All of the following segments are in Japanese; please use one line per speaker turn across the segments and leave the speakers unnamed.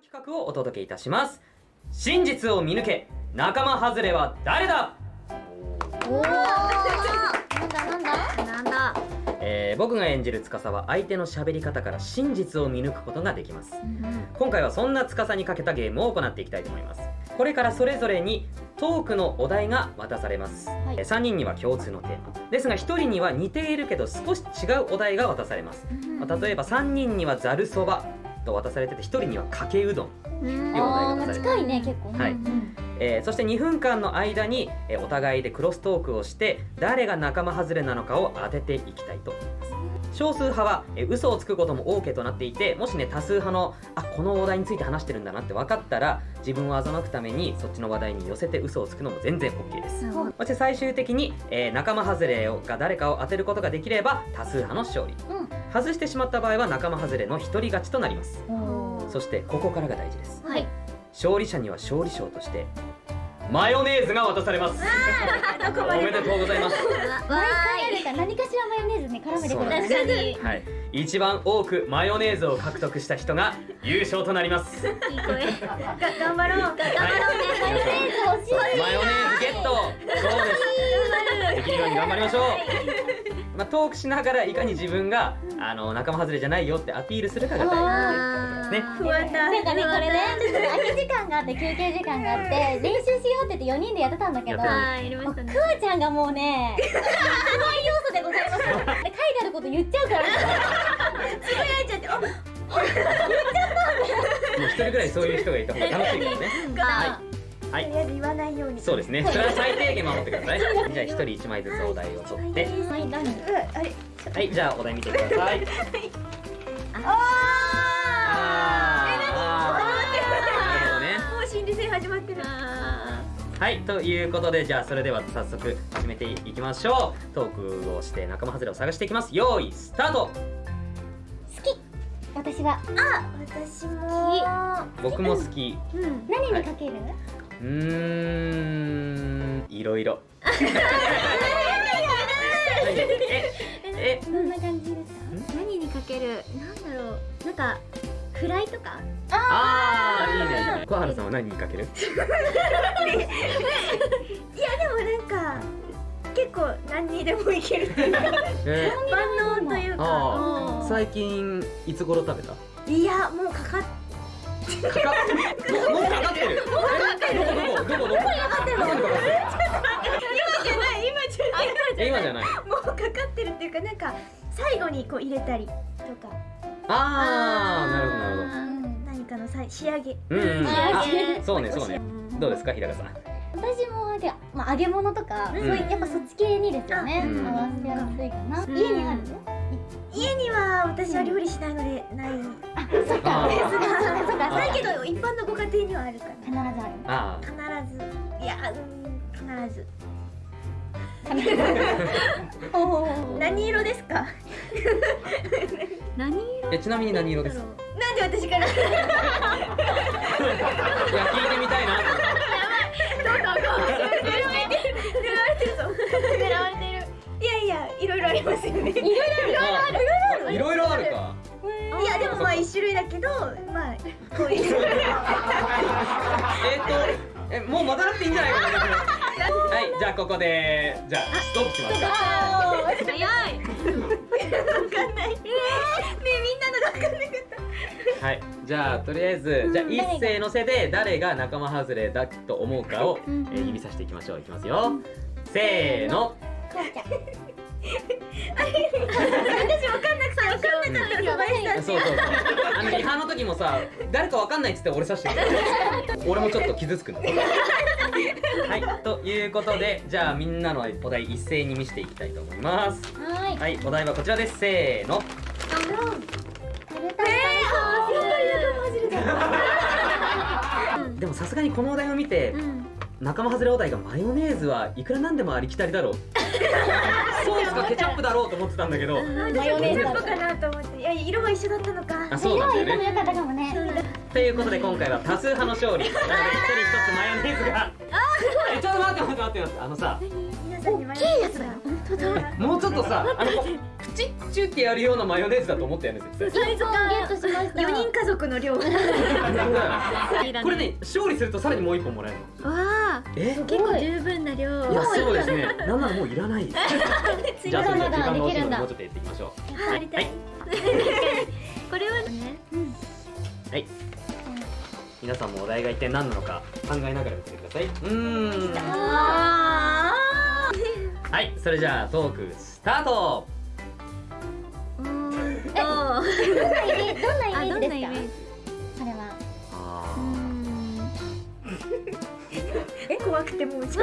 企画をお届けいたします。真実を見抜け仲間外れは誰だ？
おおなんだなんだ
なんだ
えー僕が演じる司は相手の喋り方から真実を見抜くことができます。今回はそんな司にかけたゲームを行っていきたいと思います。これからそれぞれにトークのお題が渡されます、
はい。
えー3人には共通のテーマ。ですが1人には似ているけど少し違うお題が渡されます、まあ例えば3人にはざるそばと渡されてて1人にはかけうどん、
うん。
よ
あーまあ
お題が出されて
近いね結構
はい。
うん
えーそして2分間の間に、えーお互いでクロストークをして誰が仲間外れなのかを当てていきたいと思います少数派は、えー嘘をつくことも OK となっていてもしね多数派のあこのお題について話してるんだなって分かったら自分を欺くためにそっちの話題に寄せて嘘をつくのも全然 OK です。そして最終的に、えー仲間外れが誰かを当てることができれば多数派の勝利。
うん。
外してしまった場合は仲間外れの一人勝ちとなります。そしてここからが大事です。
はい。
勝利者には勝利賞としてマヨネーズが渡されます。おめでとうございます。
何かしらマヨネーズね絡めてくる。
確かに。
はい。一番多くマヨネーズを獲得した人が優勝となります。
いい声。が頑張ろう。頑張ろうね
マヨネーズ欲しい
マヨネーズゲット。そうです。できるように頑張りましょうまあ、トークしながらいかに自分があの仲間外れじゃないよってアピールするかが大事っていうことですね。
なんかねこれねちょっと空き時間があって休憩時間があって練習しようって言って4人でやってたんだけど
やってた。
はいやりま
もうく
したね。
わちゃんがもうね 不安要素でございます。で書いてあること言っちゃうから。
つぶやいちゃってお
もう一人ぐらいそういう人がいた方が楽しいからね。
が
はい。
とりあえず言わないように。
そうですね。それは最低限守ってください。じゃあ一人一枚ずつお題を取って。
はい。
じゃあお題見てください。
あ
あー。なるほどね。
ーもう心理戦始まってる
はい。ということでじゃあそれでは早速始めていきましょう。トークをして仲間外れを探していきます。用意スタート。
好き。私は
私も。
僕も好き。
うん。
何にかける、
うーん。いろいろ。ええ
どんな感じですか？
何にかける？なんだろう。なんかフライとか？
あーいいね。いいね小原さんは何にかける？
いやでもなんか結構何にでもいける。っていうか
え
万能というか。
あー。最近いつ頃食べた？
いやもうかかっ
かかもうもうかかってる。もうかかってるどこどこどこどこどこにかかってる
今じゃない今じゃない
今じゃない
もうかかってるっていうかなんか最後にこう入れたりとか
あーなるほどなるほど
何かのさ仕上げ
うんうん
仕上げ
そうねそうねどうですか平賀さん
私もで、まあ、揚げ物とか、
うん
そういやっぱそっち系にですよね、
うん
合わせやすいかな、
うん
家にある
家には私は料理しないのでないうん
あそっか
ですがないけど一般のご家庭にはあるか
必ずある。
あ
な必ず。いやうん必ず。何色ですか？何
ーえちなみに何色ですか？
なんで私から？
いや聞いてみたいな。
狙われてるぞ。狙われてるいやいやいろいろありますよね。いろい
あいろいろあるか。
いやでもまあ一種類だけど
えっとえもう戻らなくていいんじゃないかな。はいじゃあここでじゃあストップしますか。
早い。わかんないえー、ねみんなのがわかんなかった
はいじゃあとりあえずじゃあ一斉のせで誰が仲間外れだと思うかを、え
うん
ー指さしていきましょう。いきますよ。せーの。
こうちゃん
私わかんなくてわかんなかったら小林さん
そうそうそう。あのリハの時もさ誰かわかんないっつって俺指してる俺もちょっと傷つくんだはいということでじゃあみんなのお題一斉に見せていきたいと思います。
はい。
はいお題はこちらです。せーの。でもさすがにこのお題を見て
うん
仲間外れお題がマヨネーズはいくらなんでもありきたりだろうソースか。ケチャップだろうと思ってたんだけど。
マヨネーズ
かなと思って。いや色は一緒だったのか。
あそうなんだよね。
色は良かったかもね。
ということで今回は多数派の勝利。なので一人一つマヨネーズが。えちょっと待って待って待って待って。あのさ。
大きいやつだよ本当だ。
もうちょっとさあのプチッチュってやるようなマヨネーズだと思ったよ。ね絶対
サイズ
ゲットしました。
4人家族の量。わ
これね勝利するとさらにもう一本もらえるの。
あ
え
結構十分な量。
いやそうですね。なんならもういらない。じゃあそれじゃあ
まだ
時間が惜しい
できるんだ。
のでもうちょっとやっていきましょう。
やりたい。これはね。
はい。皆さんもお題が一体何なのか考えながら見ててください。うーん。
あ
はい。それじゃあトークスタート。
ーうーん。と
どんなイメージどんなイ
あ
メージ？ですか
怖くてもう
楽
で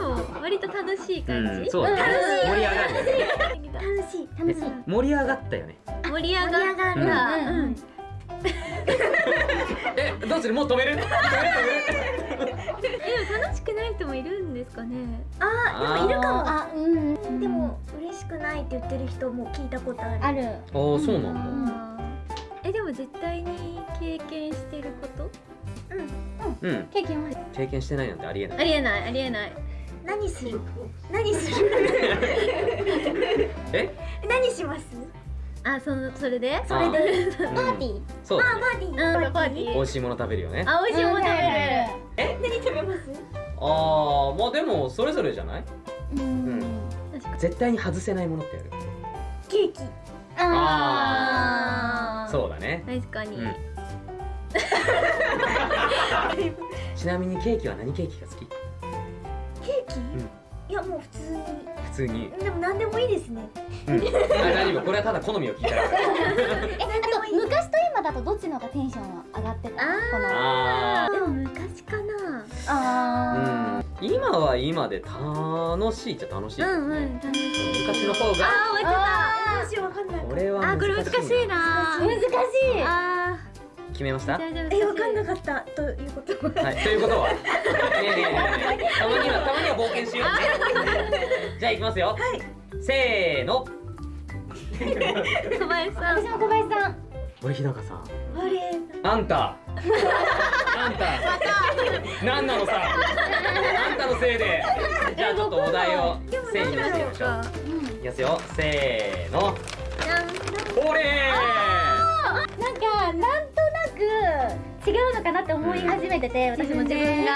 も割と楽しい
ー
感じ？
うんそうだね。盛り上がる
楽しい
楽しい。
盛り上がったよね。
盛り上がった。
うん。
うん。う ん
えどうする？もう止める？止める
えでも楽しくない人もいるんですかね？
あ
でもいるかも。
あうん。
でも嬉しくないって言ってる人も聞いたことある。
ある。
止めるあーそうなんだ。
えでも絶対に経験してること？
うん。
経験は？
経験してないなんてありえない。
ありえない。ありえない。
何する？何する？
え？
何します？
あそのそれで？
それ
で。
うん。
パーティー？
そうだね。
パーティー。
うんパーティー。
美味しいもの食べるよね。
あ美味しいもの食べる。
何食べます？
あーまあでもそれぞれじゃない？
うん。
うん。絶対に外せないものってやる。
ケーキ。
あー。
そうだね。
確かに、
うん ちなみにケーキは何ケーキが好き？
ケーキ、いやもう普通に。
普通に。
でも何でもいいですね。
うん。あ大丈夫これはただ好みを聞いたら
えあと昔と今だとどっちの方がテンションは上がってた
でも昔かな。
あ
ー。うん。今は今で楽しいっちゃ楽しいです
うんう
ね
ん楽しい。
昔の方が。
あー終わっちゃ
あ
どうしようわかんない。
これは
ったあーこれ難しい。な
難しい。
あ
決めました？
ー大丈夫
えわかんなかったということは
はい、ということは、ねえねえねえたまには、たまには冒険しようね。じゃあ、いきますよ。せーの。
小林さん
私も小林さん
俺、日高さん。
あ
んた。あんた。なんなのさ。あんたのせいで。じゃあ、ちょっとお題を整理してみましょう。いきますよ。せーの。ほれ
なんかなんく違うのかなって思い始めてて、私も自分が。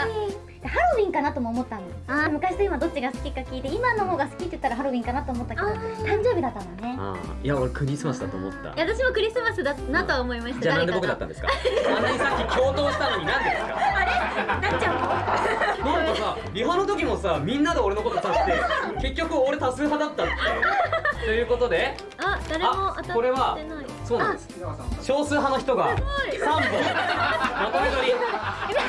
ハロウィンかなとも思ったの。
あ。
昔と今どっちが好きか聞いて今の方が好きって言ったらハロウィンかなと思ったけど
あ
誕生日だったのね。
あー。いや、俺、クリスマスだと思った。
いや私もクリスマスだなとは思いました。
じゃあ、なんで僕だったんですか？あんなにさっき共闘したのに、なんでですか。
なっちゃう
なんかさ、リハの時もさ、みんなで俺のこと指して、結局俺多数派だったって。ということで、
あ誰も当たってない。
これはそうなんです。少数派の人が三本まとめ取り。
おかし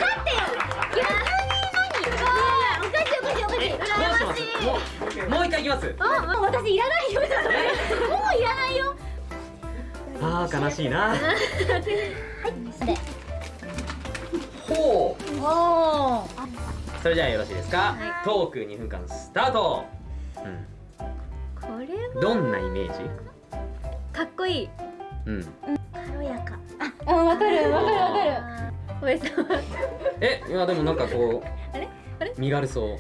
いおかしいおかしい
え、どうします？もうもう一回いきます。
あもう私いらないよもういらないよ
ああ悲しいな。
で
ほう。
おお
それじゃあよろしいですか？
はい
トーク2分間スタート。うん。
これは
どんなイメージ？
かっこいい
うん。
軽やか
あわかるわかるわかる
小林さんは
え、いやでもなんかこう
あれ？あれ？
身軽そう。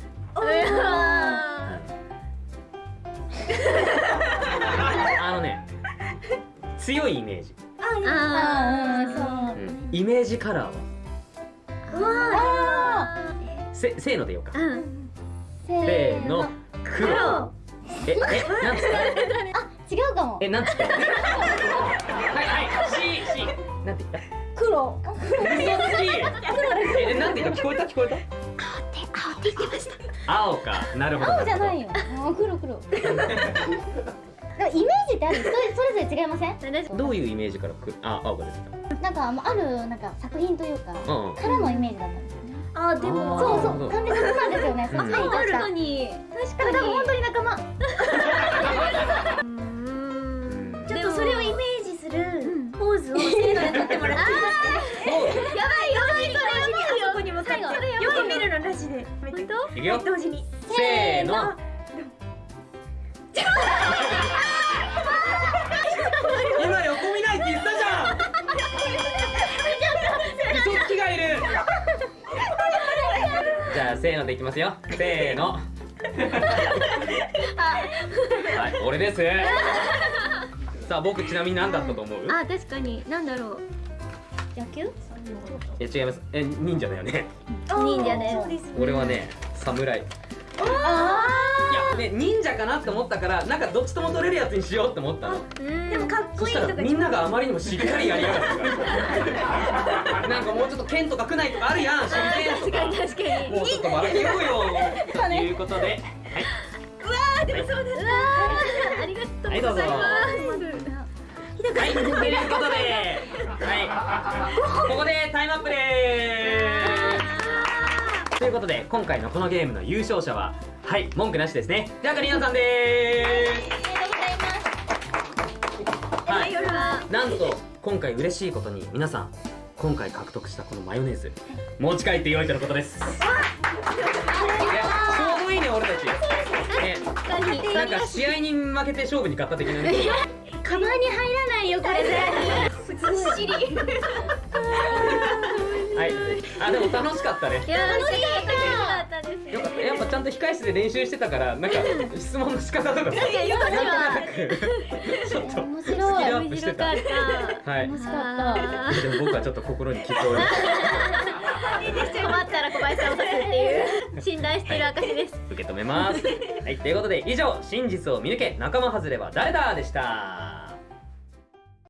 あのね、強いイメージ。
あ
あ
そう
うん。イメージカラーは
うわ
あ
せせーのでようか。
うん
ー
せーの。黒。ええなんつった？
違うかも
え、なんつった？嘘つきえ、なんて言った聞こえた？聞こえた？青って言ってました。青か、なるほど。
青じゃないよ。もう黒黒。でもイメージってある？それそれぞれ違いません？
私
どういうイメージからく？あ、青が出て
なんかあるなんか作品というか
たうんうん。
からのイメージだったんですよね
あでも。
そうそう。完璧そうなんですよね。
うん。
あそう。
ある
だ
のに。確かに。
多分本当に仲間
いく
よ。
同時に。
せーの。今横見ないって言ったじゃん。嘘つきがいるせーのでいきますよ。せーの。はい。俺です。さあ僕ちなみに何だったと思う？
あ確かに。なんだろう。
野球？
え違います。え忍者だよね。
忍者です
そうですね。
俺はね侍い
あ
やね忍者かなって思ったからなんかどっちとも取れるやつにしようって思ったの。
うん。
でもかっこいいとか
らみんながあまりにもしっかりやりやがった。か らなんかもうちょっと剣とかくないとかあるやん手裏剣とか。
確かに
もうちょっと笑けようよということで。
あでもそうだったありがとうございます。
はい、ということで、はい、ここでタイムアップでーす。ということで、今回のこのゲームの優勝者は、はい、文句なしですね。じゃあ、かりなさんでーす。はい、なんと、今回嬉しいことに、皆さん、今回獲得したこのマヨネーズ、持ち帰ってよいとのことです。いやちょうどいいね、俺たち。ね、なんか試合に負けて勝負に勝った的なね。
カバンに入らないよこれ
ずっしり
はい、あ、でも楽しかったね。
いや楽しかった。です
よかった。やっぱちゃんと控室で練習してたからなんか質問の仕方とか。さ
いやよかった
なんとなくちょっと
面
スキルア
白い。
ップしてた
面白かった。
はい。
楽しかった。
でも僕はちょっと心に傷を負い
困ったら小林さんを刺す。ってい。う信頼してる証です。
受け止めます。はい。ということで以上真実を見抜け仲間外れは誰だ？でした